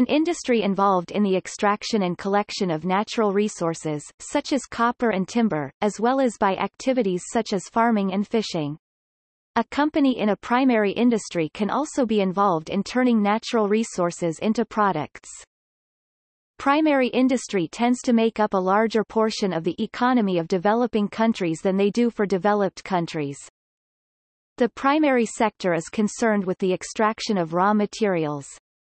An industry involved in the extraction and collection of natural resources, such as copper and timber, as well as by activities such as farming and fishing. A company in a primary industry can also be involved in turning natural resources into products. Primary industry tends to make up a larger portion of the economy of developing countries than they do for developed countries. The primary sector is concerned with the extraction of raw materials.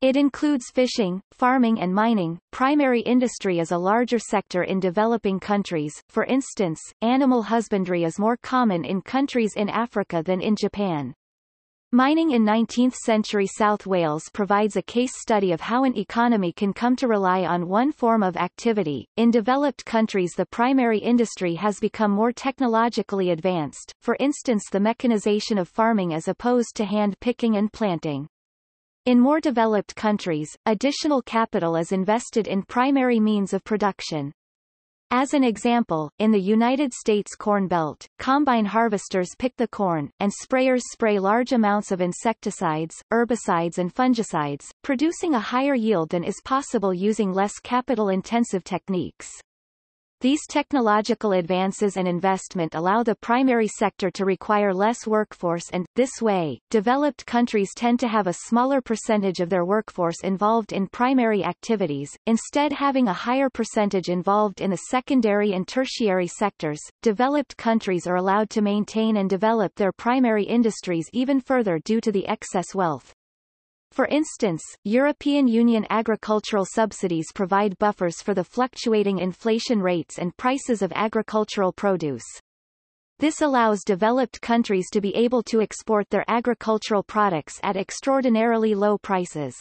It includes fishing, farming and mining. Primary industry is a larger sector in developing countries. For instance, animal husbandry is more common in countries in Africa than in Japan. Mining in 19th-century South Wales provides a case study of how an economy can come to rely on one form of activity. In developed countries the primary industry has become more technologically advanced, for instance the mechanization of farming as opposed to hand picking and planting. In more developed countries, additional capital is invested in primary means of production. As an example, in the United States Corn Belt, combine harvesters pick the corn, and sprayers spray large amounts of insecticides, herbicides and fungicides, producing a higher yield than is possible using less capital-intensive techniques. These technological advances and investment allow the primary sector to require less workforce and, this way, developed countries tend to have a smaller percentage of their workforce involved in primary activities, instead having a higher percentage involved in the secondary and tertiary sectors. Developed countries are allowed to maintain and develop their primary industries even further due to the excess wealth. For instance, European Union agricultural subsidies provide buffers for the fluctuating inflation rates and prices of agricultural produce. This allows developed countries to be able to export their agricultural products at extraordinarily low prices.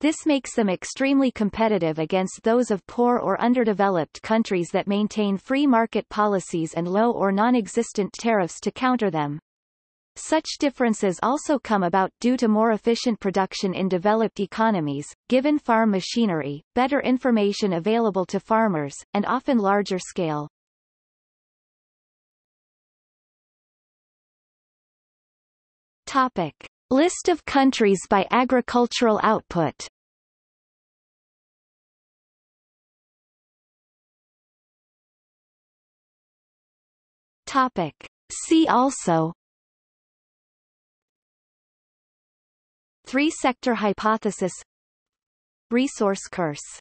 This makes them extremely competitive against those of poor or underdeveloped countries that maintain free market policies and low or non-existent tariffs to counter them. Such differences also come about due to more efficient production in developed economies, given farm machinery, better information available to farmers, and often larger scale. Topic. List of countries by agricultural output Topic. See also Three-sector hypothesis. Resource curse